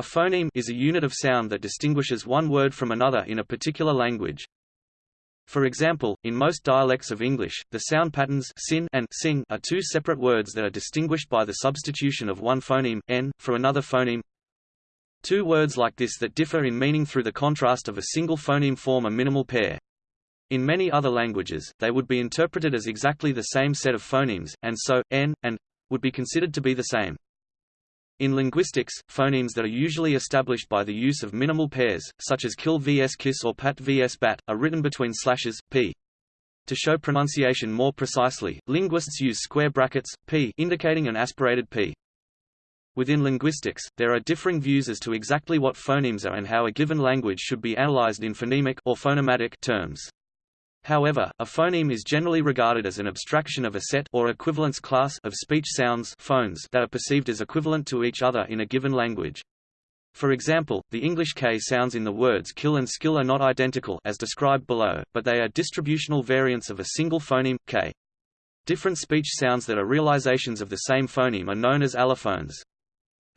A phoneme is a unit of sound that distinguishes one word from another in a particular language. For example, in most dialects of English, the sound patterns sin and sing are two separate words that are distinguished by the substitution of one phoneme, n, for another phoneme. Two words like this that differ in meaning through the contrast of a single phoneme form a minimal pair. In many other languages, they would be interpreted as exactly the same set of phonemes, and so, n, and would be considered to be the same. In linguistics, phonemes that are usually established by the use of minimal pairs, such as kill vs kiss or pat vs bat, are written between slashes, p. To show pronunciation more precisely, linguists use square brackets, p indicating an aspirated p. Within linguistics, there are differing views as to exactly what phonemes are and how a given language should be analyzed in phonemic or phonomatic terms. However, a phoneme is generally regarded as an abstraction of a set or equivalence class of speech sounds phones that are perceived as equivalent to each other in a given language. For example, the English K sounds in the words kill and skill are not identical as described below, but they are distributional variants of a single phoneme, K. Different speech sounds that are realizations of the same phoneme are known as allophones.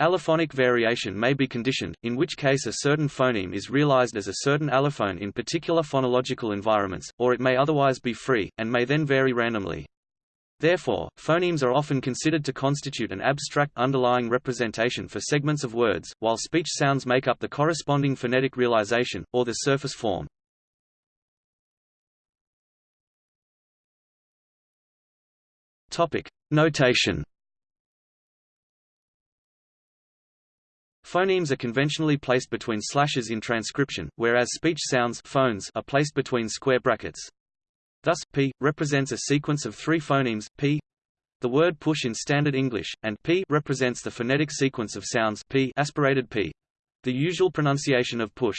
Allophonic variation may be conditioned, in which case a certain phoneme is realized as a certain allophone in particular phonological environments, or it may otherwise be free, and may then vary randomly. Therefore, phonemes are often considered to constitute an abstract underlying representation for segments of words, while speech sounds make up the corresponding phonetic realization, or the surface form. Notation Phonemes are conventionally placed between slashes in transcription, whereas speech sounds phones are placed between square brackets. Thus, p represents a sequence of three phonemes, p the word push in standard English, and p represents the phonetic sequence of sounds p aspirated p, the usual pronunciation of push.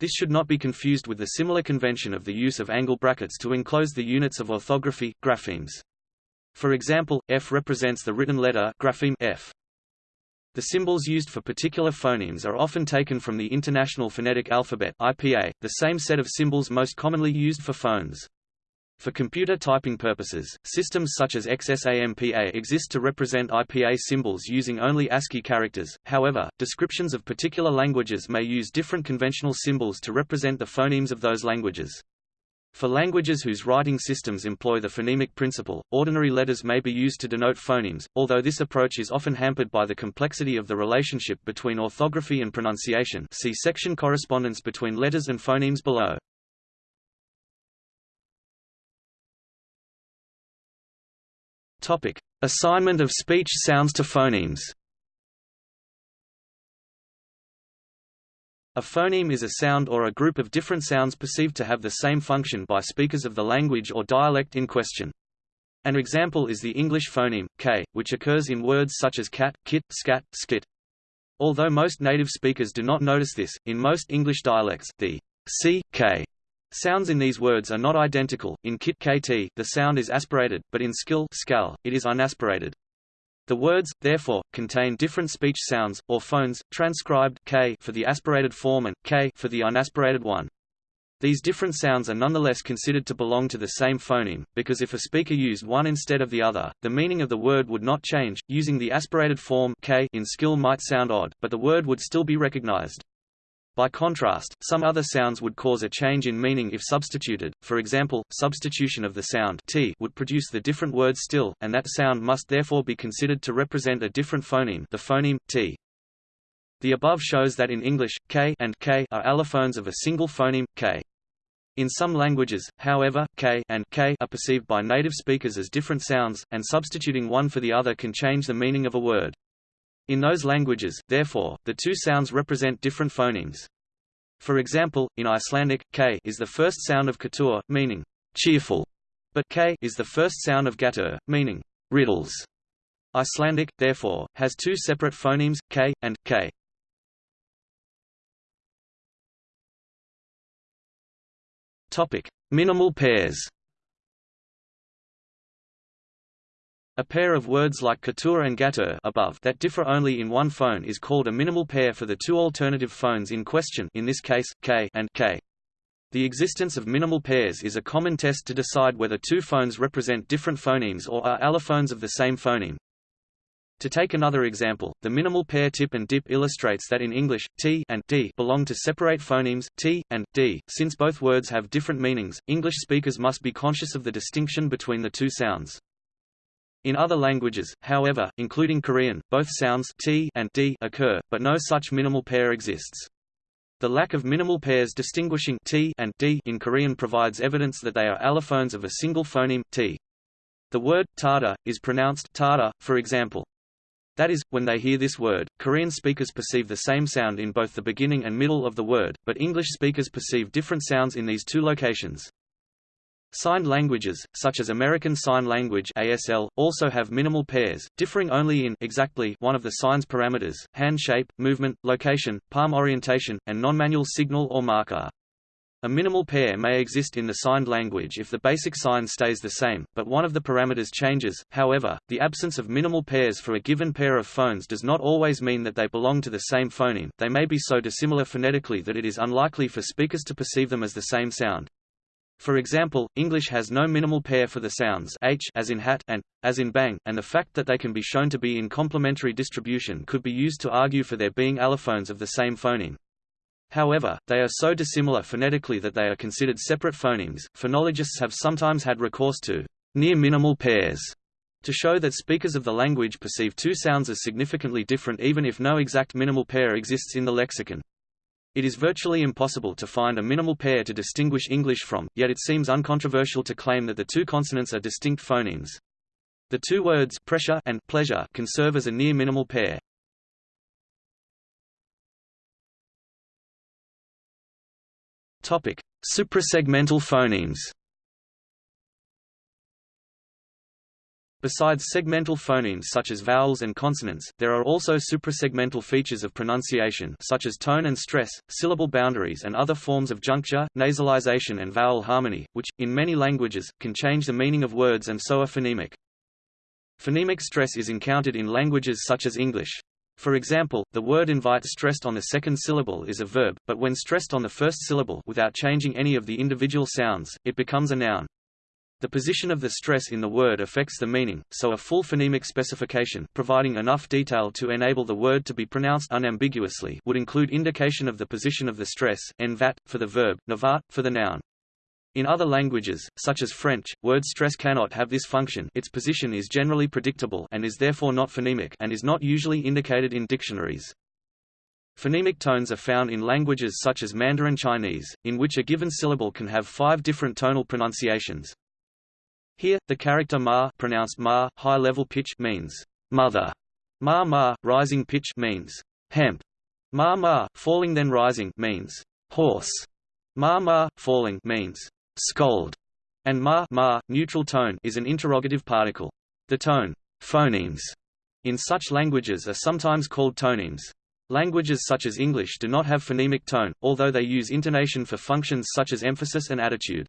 This should not be confused with the similar convention of the use of angle brackets to enclose the units of orthography, graphemes. For example, f represents the written letter grapheme f. The symbols used for particular phonemes are often taken from the International Phonetic Alphabet IPA, the same set of symbols most commonly used for phones. For computer typing purposes, systems such as XSAMPA exist to represent IPA symbols using only ASCII characters, however, descriptions of particular languages may use different conventional symbols to represent the phonemes of those languages. For languages whose writing systems employ the phonemic principle, ordinary letters may be used to denote phonemes, although this approach is often hampered by the complexity of the relationship between orthography and pronunciation see section correspondence between letters and phonemes below. Topic. Assignment of speech sounds to phonemes A phoneme is a sound or a group of different sounds perceived to have the same function by speakers of the language or dialect in question. An example is the English phoneme, k, which occurs in words such as cat, kit, scat, skit. Although most native speakers do not notice this, in most English dialects, the c, k sounds in these words are not identical. In kit kt, the sound is aspirated, but in skill skal, it is unaspirated. The words, therefore, contain different speech sounds, or phones, transcribed k for the aspirated form and k for the unaspirated one. These different sounds are nonetheless considered to belong to the same phoneme, because if a speaker used one instead of the other, the meaning of the word would not change. Using the aspirated form k in skill might sound odd, but the word would still be recognized. By contrast, some other sounds would cause a change in meaning if substituted, for example, substitution of the sound t would produce the different word still, and that sound must therefore be considered to represent a different phoneme the phoneme, t. The above shows that in English, k and k are allophones of a single phoneme, k. In some languages, however, k and k are perceived by native speakers as different sounds, and substituting one for the other can change the meaning of a word. In those languages, therefore, the two sounds represent different phonemes. For example, in Icelandic, k is the first sound of katur, meaning cheerful, but k is the first sound of gatur, meaning riddles. Icelandic, therefore, has two separate phonemes, k, and k. Minimal pairs. A pair of words like katur and gatur above that differ only in one phone is called a minimal pair for the two alternative phones in question in this case, k and k. The existence of minimal pairs is a common test to decide whether two phones represent different phonemes or are allophones of the same phoneme. To take another example, the minimal pair tip and dip illustrates that in English, t and d belong to separate phonemes, t and d. Since both words have different meanings, English speakers must be conscious of the distinction between the two sounds. In other languages, however, including Korean, both sounds t and d occur, but no such minimal pair exists. The lack of minimal pairs distinguishing t and d in Korean provides evidence that they are allophones of a single phoneme, t. The word tada is pronounced tada, for example. That is, when they hear this word, Korean speakers perceive the same sound in both the beginning and middle of the word, but English speakers perceive different sounds in these two locations. Signed languages, such as American Sign Language ASL, also have minimal pairs, differing only in exactly one of the sign's parameters, hand shape, movement, location, palm orientation, and non-manual signal or marker. A minimal pair may exist in the signed language if the basic sign stays the same, but one of the parameters changes. However, the absence of minimal pairs for a given pair of phones does not always mean that they belong to the same phoneme, they may be so dissimilar phonetically that it is unlikely for speakers to perceive them as the same sound. For example, English has no minimal pair for the sounds h as in hat and as in bang, and the fact that they can be shown to be in complementary distribution could be used to argue for their being allophones of the same phoneme. However, they are so dissimilar phonetically that they are considered separate phonemes. Phonologists have sometimes had recourse to near minimal pairs to show that speakers of the language perceive two sounds as significantly different even if no exact minimal pair exists in the lexicon. It is virtually impossible to find a minimal pair to distinguish English from, yet it seems uncontroversial to claim that the two consonants are distinct phonemes. The two words pressure and pleasure can serve as a near minimal pair. Topic: Suprasegmental phonemes. Besides segmental phonemes such as vowels and consonants, there are also suprasegmental features of pronunciation such as tone and stress, syllable boundaries and other forms of juncture, nasalization and vowel harmony, which, in many languages, can change the meaning of words and so are phonemic. Phonemic stress is encountered in languages such as English. For example, the word invite stressed on the second syllable is a verb, but when stressed on the first syllable without changing any of the individual sounds, it becomes a noun. The position of the stress in the word affects the meaning, so a full phonemic specification providing enough detail to enable the word to be pronounced unambiguously would include indication of the position of the stress, envat, for the verb, navat, for the noun. In other languages, such as French, word stress cannot have this function its position is generally predictable and is therefore not phonemic and is not usually indicated in dictionaries. Phonemic tones are found in languages such as Mandarin Chinese, in which a given syllable can have five different tonal pronunciations. Here, the character ma pronounced ma, high level pitch means mother. Ma ma, rising pitch means hemp. Ma ma, falling then rising means horse. Ma ma, falling means scold, and ma, ma neutral tone is an interrogative particle. The tone phonemes in such languages are sometimes called tonemes. Languages such as English do not have phonemic tone, although they use intonation for functions such as emphasis and attitude.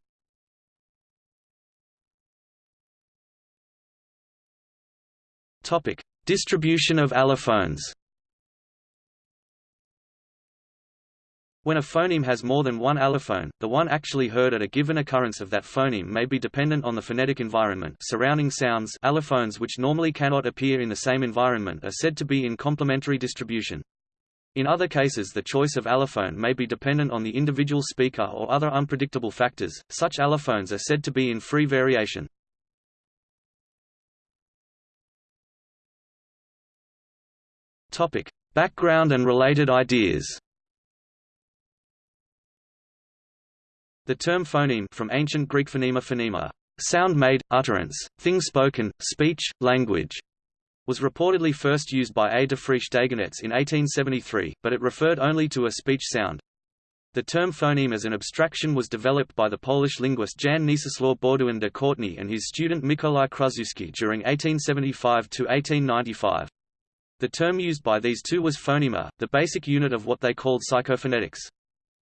Topic: Distribution of allophones. When a phoneme has more than one allophone, the one actually heard at a given occurrence of that phoneme may be dependent on the phonetic environment surrounding sounds allophones which normally cannot appear in the same environment are said to be in complementary distribution. In other cases the choice of allophone may be dependent on the individual speaker or other unpredictable factors, such allophones are said to be in free variation. Background and related ideas The term phoneme from ancient Greek phonema phonema, sound made, utterance, thing spoken, speech, language, was reportedly first used by A. Dufriche-Desgenettes in 1873, but it referred only to a speech sound. The term phoneme as an abstraction was developed by the Polish linguist Jan Niecislaw Baudouin de Courtenay and his student Mikołaj Kruszewski during 1875–1895. The term used by these two was phonema, the basic unit of what they called psychophonetics.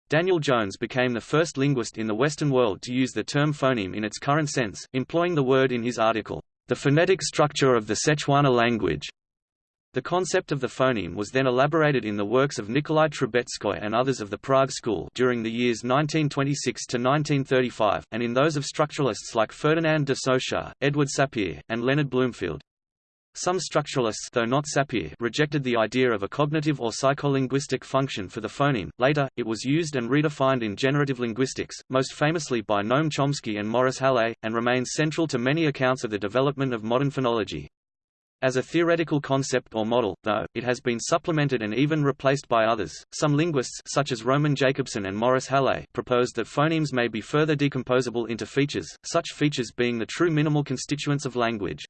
Daniel Jones became the first linguist in the Western world to use the term phoneme in its current sense, employing the word in his article, The Phonetic Structure of the Sechuana Language. The concept of the phoneme was then elaborated in the works of Nikolai Trubetskoy and others of the Prague School during the years 1926 to 1935, and in those of structuralists like Ferdinand de Saussure, Edward Sapir, and Leonard Bloomfield. Some structuralists though not Sapir rejected the idea of a cognitive or psycholinguistic function for the phoneme. Later, it was used and redefined in generative linguistics, most famously by Noam Chomsky and Maurice Halle, and remains central to many accounts of the development of modern phonology. As a theoretical concept or model, though, it has been supplemented and even replaced by others. Some linguists such as Roman Jakobson and Maurice Halle proposed that phonemes may be further decomposable into features, such features being the true minimal constituents of language.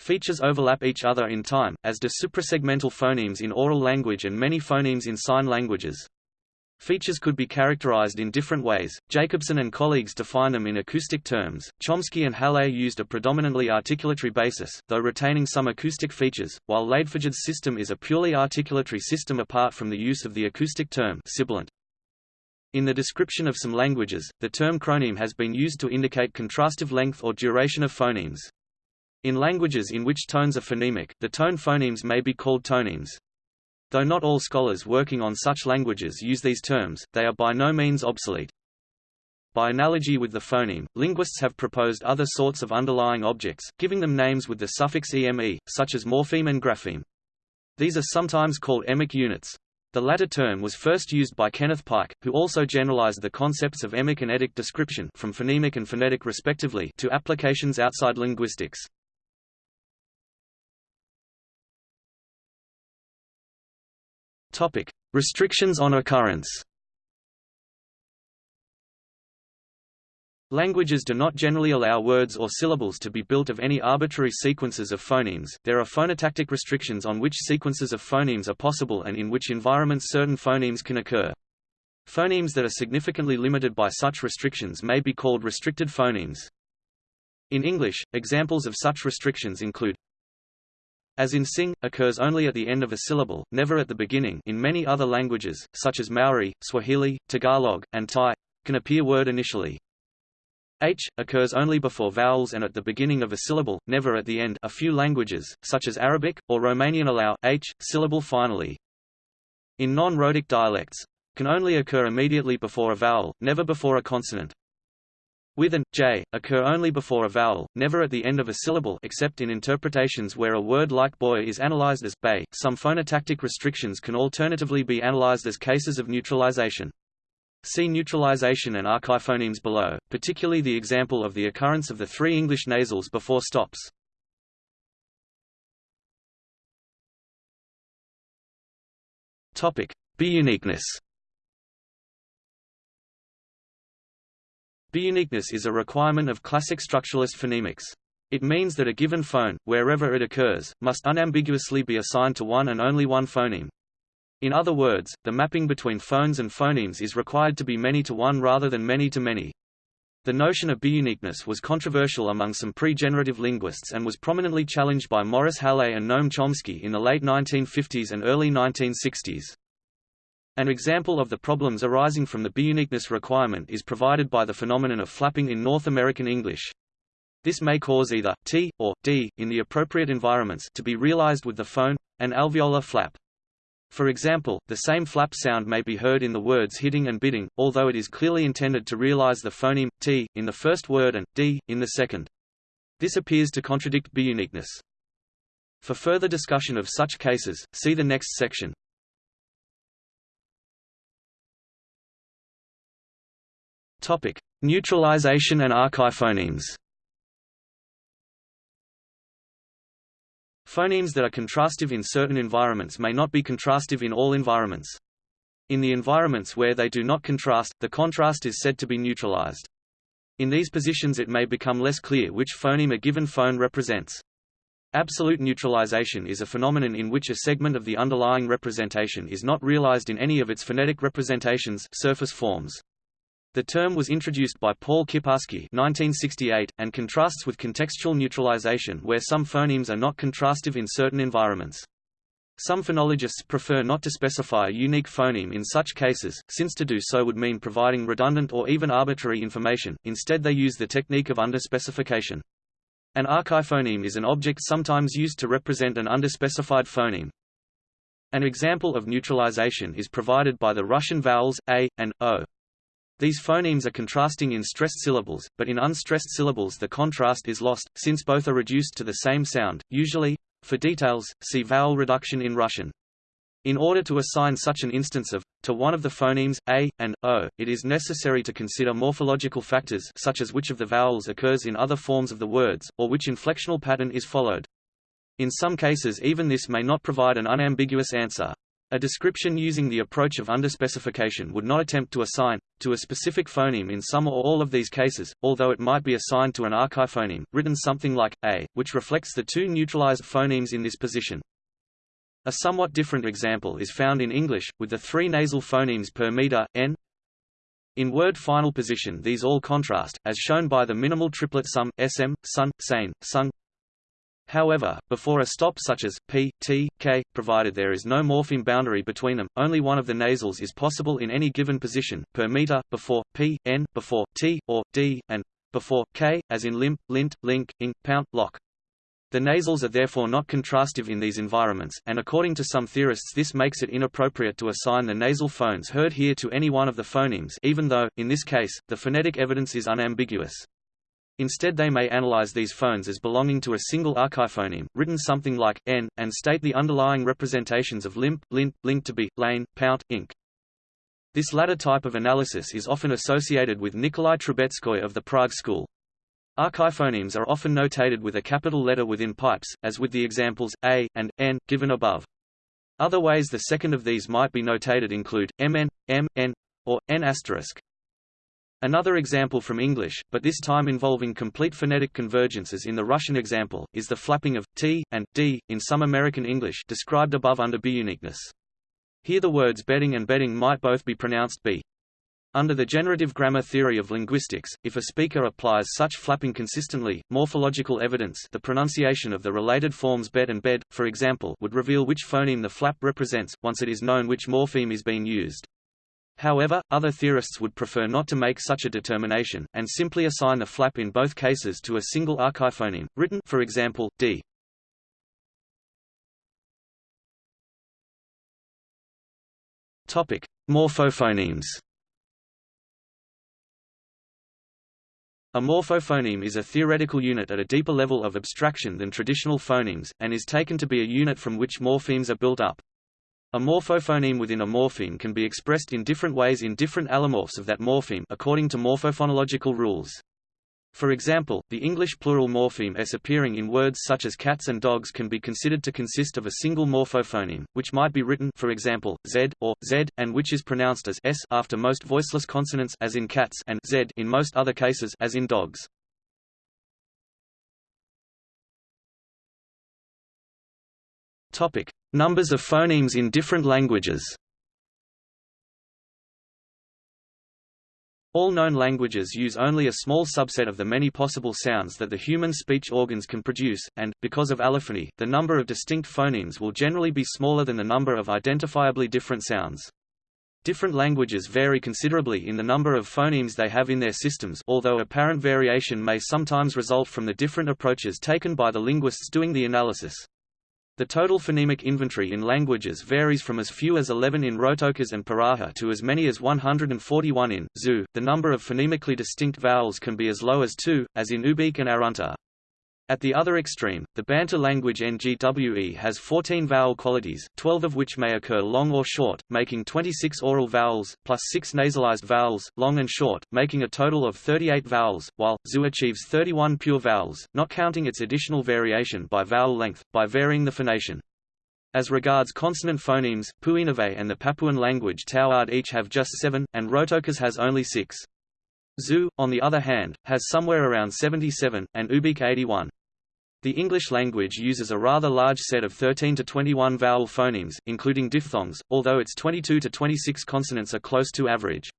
Features overlap each other in time, as do suprasegmental phonemes in oral language and many phonemes in sign languages. Features could be characterized in different ways. Jakobson and colleagues define them in acoustic terms. Chomsky and Halle used a predominantly articulatory basis, though retaining some acoustic features, while Ladefoged's system is a purely articulatory system apart from the use of the acoustic term sibilant. In the description of some languages, the term chroneme has been used to indicate contrastive length or duration of phonemes. In languages in which tones are phonemic, the tone phonemes may be called tonemes. Though not all scholars working on such languages use these terms, they are by no means obsolete. By analogy with the phoneme, linguists have proposed other sorts of underlying objects, giving them names with the suffix eme, such as morpheme and grapheme. These are sometimes called emic units. The latter term was first used by Kenneth Pike, who also generalized the concepts of emic and etic description from phonemic and phonetic respectively to applications outside linguistics. Topic: Restrictions on occurrence. Languages do not generally allow words or syllables to be built of any arbitrary sequences of phonemes. There are phonotactic restrictions on which sequences of phonemes are possible and in which environments certain phonemes can occur. Phonemes that are significantly limited by such restrictions may be called restricted phonemes. In English, examples of such restrictions include as in sing, occurs only at the end of a syllable, never at the beginning in many other languages, such as Maori, Swahili, Tagalog, and Thai, can appear word initially. H, occurs only before vowels and at the beginning of a syllable, never at the end a few languages, such as Arabic, or Romanian allow h, syllable finally. In non-rhotic dialects, can only occur immediately before a vowel, never before a consonant with and j occur only before a vowel, never at the end of a syllable except in interpretations where a word like boy is analyzed as bay. Some phonotactic restrictions can alternatively be analyzed as cases of neutralization. See neutralization and archiphonemes below, particularly the example of the occurrence of the three English nasals before stops. Topic: Biuniqueness. Biuniqueness is a requirement of classic structuralist phonemics. It means that a given phone, wherever it occurs, must unambiguously be assigned to one and only one phoneme. In other words, the mapping between phones and phonemes is required to be many to one rather than many to many. The notion of biuniqueness was controversial among some pre-generative linguists and was prominently challenged by Maurice Halle and Noam Chomsky in the late 1950s and early 1960s. An example of the problems arising from the biuniqueness requirement is provided by the phenomenon of flapping in North American English. This may cause either t or d in the appropriate environments to be realized with the phone, an alveolar flap. For example, the same flap sound may be heard in the words hitting and bidding, although it is clearly intended to realize the phoneme t in the first word and d in the second. This appears to contradict biuniqueness. For further discussion of such cases, see the next section. Topic: Neutralization and archiphonemes. Phonemes that are contrastive in certain environments may not be contrastive in all environments. In the environments where they do not contrast, the contrast is said to be neutralized. In these positions it may become less clear which phoneme a given phone represents. Absolute neutralization is a phenomenon in which a segment of the underlying representation is not realized in any of its phonetic representations surface forms. The term was introduced by Paul Kiparsky 1968, and contrasts with contextual neutralization where some phonemes are not contrastive in certain environments. Some phonologists prefer not to specify a unique phoneme in such cases, since to do so would mean providing redundant or even arbitrary information, instead they use the technique of underspecification. An archiphoneme is an object sometimes used to represent an underspecified phoneme. An example of neutralization is provided by the Russian vowels, a, and o. These phonemes are contrasting in stressed syllables, but in unstressed syllables the contrast is lost, since both are reduced to the same sound, usually For details, see vowel reduction in Russian. In order to assign such an instance of to one of the phonemes a and o, it is necessary to consider morphological factors such as which of the vowels occurs in other forms of the words, or which inflectional pattern is followed. In some cases even this may not provide an unambiguous answer. A description using the approach of underspecification would not attempt to assign, to a specific phoneme in some or all of these cases, although it might be assigned to an archiphoneme, written something like a, which reflects the two neutralized phonemes in this position. A somewhat different example is found in English, with the three nasal phonemes per meter, n. In word final position these all contrast, as shown by the minimal triplet sum, sm, sun, sane, sung. However, before a stop such as p, t, k, provided there is no morpheme boundary between them, only one of the nasals is possible in any given position, per meter, before p, n, before t, or d, and before k, as in limp, lint, link, ink, pound, lock. The nasals are therefore not contrastive in these environments, and according to some theorists this makes it inappropriate to assign the nasal phones heard here to any one of the phonemes even though, in this case, the phonetic evidence is unambiguous. Instead they may analyze these phones as belonging to a single archiphoneme, written something like n, and state the underlying representations of limp, lint, link to be, lane, pout, ink. This latter type of analysis is often associated with Nikolai Trubetskoy of the Prague school. Archiphonemes are often notated with a capital letter within pipes, as with the examples, a, and, n, given above. Other ways the second of these might be notated include, mn, m, n, or n asterisk. Another example from English, but this time involving complete phonetic convergences in the Russian example, is the flapping of t and d in some American English described above under biuniqueness. Here the words bedding and bedding might both be pronounced b. Under the generative grammar theory of linguistics, if a speaker applies such flapping consistently, morphological evidence the pronunciation of the related forms bed and bed, for example would reveal which phoneme the flap represents, once it is known which morpheme is being used. However, other theorists would prefer not to make such a determination, and simply assign the flap in both cases to a single archiphoneme, written for example, d. Morphophonemes A morphophoneme is a theoretical unit at a deeper level of abstraction than traditional phonemes, and is taken to be a unit from which morphemes are built up. A morphophoneme within a morpheme can be expressed in different ways in different allomorphs of that morpheme according to morphophonological rules. For example, the English plural morpheme s appearing in words such as cats and dogs can be considered to consist of a single morphophoneme, which might be written for example, z, or z, and which is pronounced as s after most voiceless consonants as in cats and z in most other cases as in dogs. Topic: Numbers of phonemes in different languages. All known languages use only a small subset of the many possible sounds that the human speech organs can produce, and, because of allophony, the number of distinct phonemes will generally be smaller than the number of identifiably different sounds. Different languages vary considerably in the number of phonemes they have in their systems although apparent variation may sometimes result from the different approaches taken by the linguists doing the analysis. The total phonemic inventory in languages varies from as few as 11 in Rotokas and Pirahã to as many as 141 in Zu. The number of phonemically distinct vowels can be as low as 2, as in Ubykh and Arunta. At the other extreme, the Bantu language Ngwe has 14 vowel qualities, 12 of which may occur long or short, making 26 oral vowels, plus 6 nasalized vowels, long and short, making a total of 38 vowels, while, Zu achieves 31 pure vowels, not counting its additional variation by vowel length, by varying the phonation. As regards consonant phonemes, Puinave and the Papuan language Tauad each have just seven, and Rotokas has only six. Zu, on the other hand, has somewhere around 77, and Ubykh 81. The English language uses a rather large set of 13 to 21 vowel phonemes, including diphthongs, although its 22 to 26 consonants are close to average.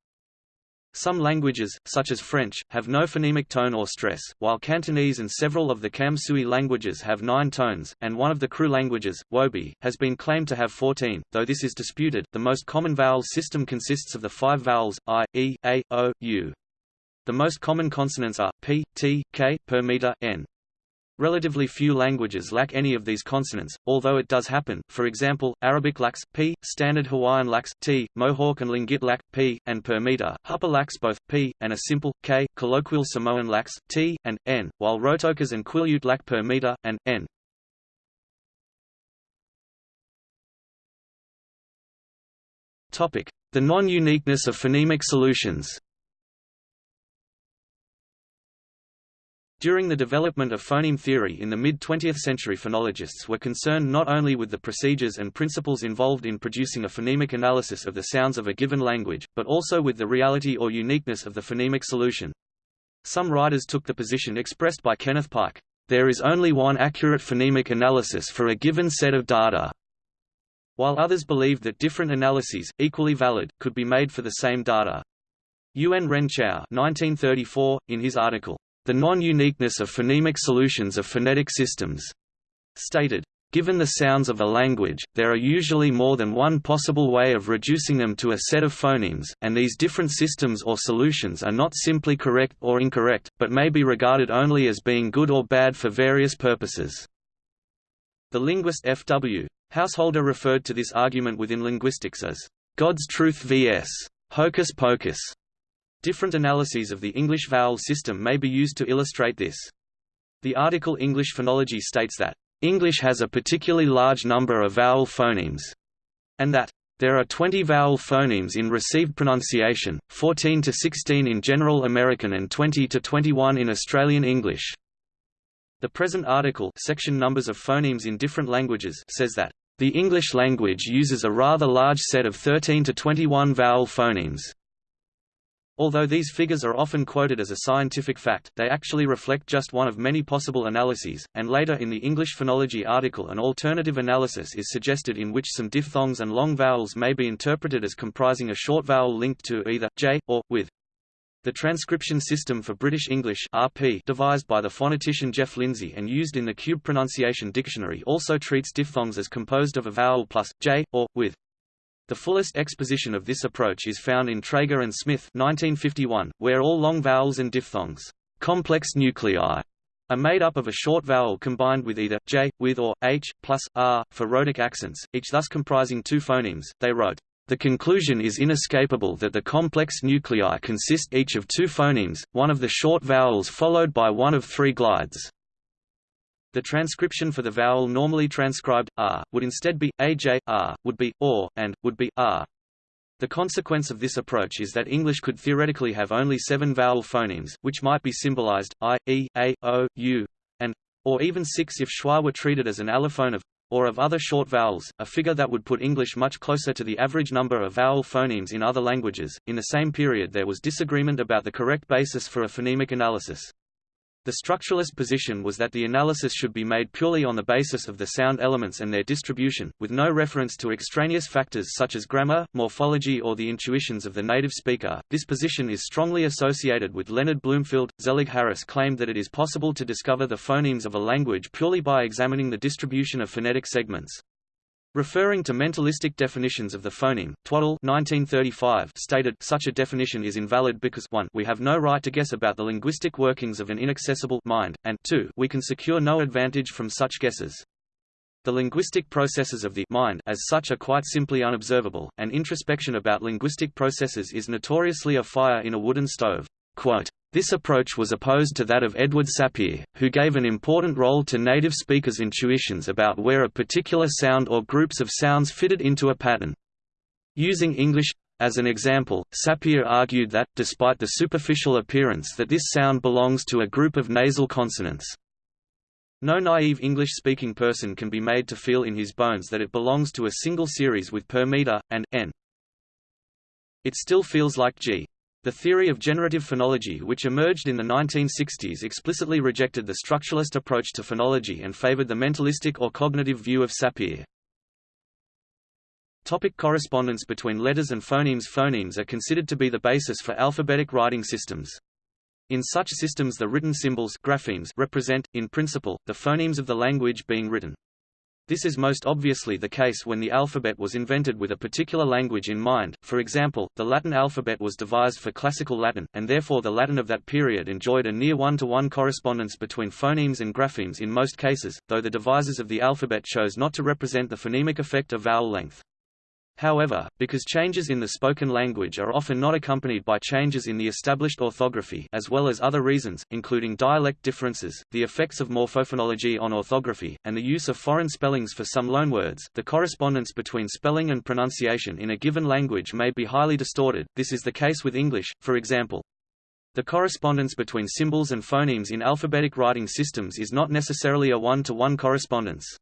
Some languages, such as French, have no phonemic tone or stress, while Cantonese and several of the Kam Sui languages have nine tones, and one of the Kru languages, Wobi, has been claimed to have 14, though this is disputed. The most common vowel system consists of the five vowels i, e, a, o, u. The most common consonants are p, t, k, per meter, n. Relatively few languages lack any of these consonants, although it does happen, for example, Arabic lacks p, Standard Hawaiian lacks t, Mohawk and Tlingit lack p, and per meter, Hupa lacks both p, and a simple, k, colloquial Samoan lacks t, and n, while Rotokas and Quileute lack per meter, and n. The non-uniqueness of phonemic solutions During the development of phoneme theory in the mid-20th century phonologists were concerned not only with the procedures and principles involved in producing a phonemic analysis of the sounds of a given language, but also with the reality or uniqueness of the phonemic solution. Some writers took the position expressed by Kenneth Pike, there is only one accurate phonemic analysis for a given set of data, while others believed that different analyses, equally valid, could be made for the same data. Yuen Ren Chao 1934, in his article, the non-uniqueness of phonemic solutions of phonetic systems, stated, Given the sounds of a language, there are usually more than one possible way of reducing them to a set of phonemes, and these different systems or solutions are not simply correct or incorrect, but may be regarded only as being good or bad for various purposes. The linguist F.W. Householder referred to this argument within linguistics as, "...God's truth vs. hocus pocus." Different analyses of the English vowel system may be used to illustrate this. The article English phonology states that, "...English has a particularly large number of vowel phonemes," and that, there are 20 vowel phonemes in received pronunciation, 14 to 16 in General American and 20 to 21 in Australian English. The present article section numbers of phonemes in different languages says that, "...the English language uses a rather large set of 13 to 21 vowel phonemes." Although these figures are often quoted as a scientific fact, they actually reflect just one of many possible analyses, and later in the English phonology article an alternative analysis is suggested in which some diphthongs and long vowels may be interpreted as comprising a short vowel linked to either j, or, with. The transcription system for British English RP devised by the phonetician Geoff Lindsay and used in the Cube Pronunciation Dictionary also treats diphthongs as composed of a vowel plus, j, or, with. The fullest exposition of this approach is found in Trager and Smith 1951, where all long vowels and diphthongs complex nuclei are made up of a short vowel combined with either j, with or h, plus r, for rhotic accents, each thus comprising two phonemes. They wrote, the conclusion is inescapable that the complex nuclei consist each of two phonemes, one of the short vowels followed by one of three glides. The transcription for the vowel normally transcribed r would instead be aj, r, would be or, and would be r. The consequence of this approach is that English could theoretically have only seven vowel phonemes, which might be symbolized i, e, a, o, u, and or even six if schwa were treated as an allophone of or of other short vowels, a figure that would put English much closer to the average number of vowel phonemes in other languages. In the same period, there was disagreement about the correct basis for a phonemic analysis. The structuralist position was that the analysis should be made purely on the basis of the sound elements and their distribution, with no reference to extraneous factors such as grammar, morphology or the intuitions of the native speaker. This position is strongly associated with Leonard Bloomfield. Zelig Harris claimed that it is possible to discover the phonemes of a language purely by examining the distribution of phonetic segments. Referring to mentalistic definitions of the phoneme, Twaddle 1935 stated, such a definition is invalid because 1 we have no right to guess about the linguistic workings of an inaccessible mind, and 2 we can secure no advantage from such guesses. The linguistic processes of the mind as such are quite simply unobservable, and introspection about linguistic processes is notoriously a fire in a wooden stove. Quote, this approach was opposed to that of Edward Sapir, who gave an important role to native speakers' intuitions about where a particular sound or groups of sounds fitted into a pattern. Using English as an example, Sapir argued that, despite the superficial appearance that this sound belongs to a group of nasal consonants, no naive English-speaking person can be made to feel in his bones that it belongs to a single series with per meter, and, n. It still feels like g. The theory of generative phonology which emerged in the 1960s explicitly rejected the structuralist approach to phonology and favored the mentalistic or cognitive view of Sapir. Topic correspondence between letters and phonemes Phonemes are considered to be the basis for alphabetic writing systems. In such systems the written symbols graphemes represent, in principle, the phonemes of the language being written. This is most obviously the case when the alphabet was invented with a particular language in mind, for example, the Latin alphabet was devised for Classical Latin, and therefore the Latin of that period enjoyed a near one-to-one -one correspondence between phonemes and graphemes in most cases, though the devisers of the alphabet chose not to represent the phonemic effect of vowel length. However, because changes in the spoken language are often not accompanied by changes in the established orthography as well as other reasons, including dialect differences, the effects of morphophonology on orthography, and the use of foreign spellings for some loanwords, the correspondence between spelling and pronunciation in a given language may be highly distorted. This is the case with English, for example. The correspondence between symbols and phonemes in alphabetic writing systems is not necessarily a one-to-one -one correspondence.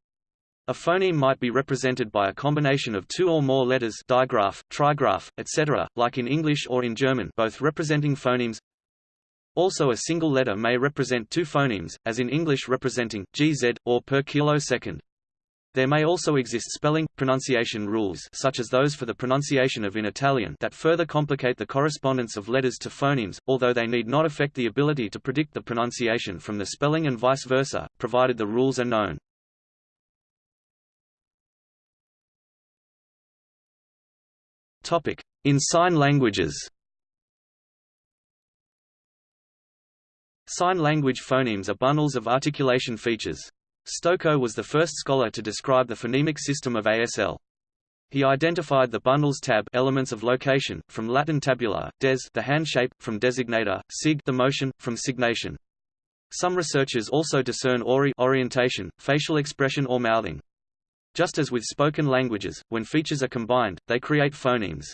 A phoneme might be represented by a combination of two or more letters digraph, trigraph, etc., like in English or in German both representing phonemes. Also a single letter may represent two phonemes, as in English representing, gz, or per kilosecond. There may also exist spelling, pronunciation rules such as those for the pronunciation of in Italian that further complicate the correspondence of letters to phonemes, although they need not affect the ability to predict the pronunciation from the spelling and vice versa, provided the rules are known. In sign languages Sign language phonemes are bundles of articulation features. Stokoe was the first scholar to describe the phonemic system of ASL. He identified the bundles tab elements of location, from Latin tabula, des the hand shape, from designator, sig the motion, from signation. Some researchers also discern ori orientation, facial expression or mouthing. Just as with spoken languages, when features are combined, they create phonemes.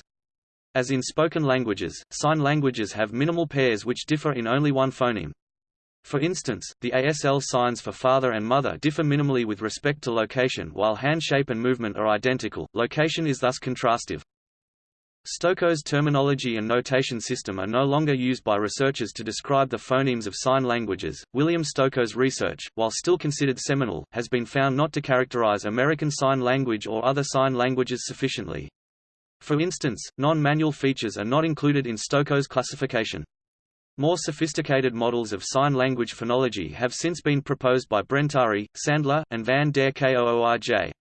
As in spoken languages, sign languages have minimal pairs which differ in only one phoneme. For instance, the ASL signs for father and mother differ minimally with respect to location while hand shape and movement are identical, location is thus contrastive. Stokoe's terminology and notation system are no longer used by researchers to describe the phonemes of sign languages. William Stokoe's research, while still considered seminal, has been found not to characterize American Sign Language or other sign languages sufficiently. For instance, non-manual features are not included in Stokoe's classification. More sophisticated models of sign language phonology have since been proposed by Brentari, Sandler, and van der Kooij.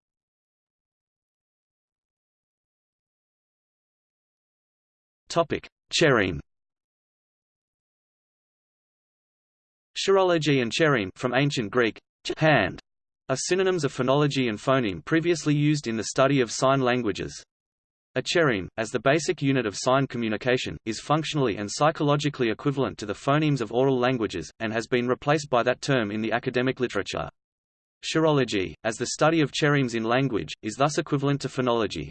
Topic: Chereme. Chirology and chereme from ancient Greek hand are synonyms of phonology and phoneme previously used in the study of sign languages. A chereme, as the basic unit of sign communication, is functionally and psychologically equivalent to the phonemes of oral languages, and has been replaced by that term in the academic literature. Chirology, as the study of cheremes in language, is thus equivalent to phonology.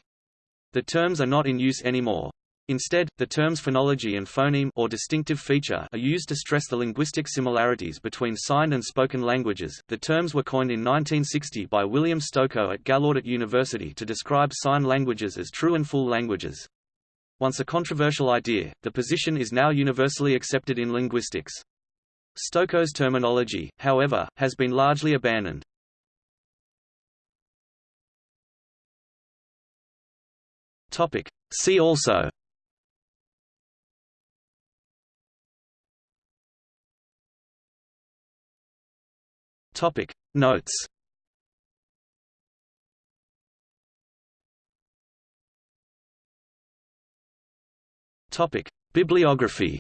The terms are not in use anymore. Instead, the terms phonology and phoneme or distinctive feature are used to stress the linguistic similarities between signed and spoken languages. The terms were coined in 1960 by William Stokoe at Gallaudet University to describe sign languages as true and full languages. Once a controversial idea, the position is now universally accepted in linguistics. Stokoe's terminology, however, has been largely abandoned. Topic. See also Topic. Notes. Topic. Bibliography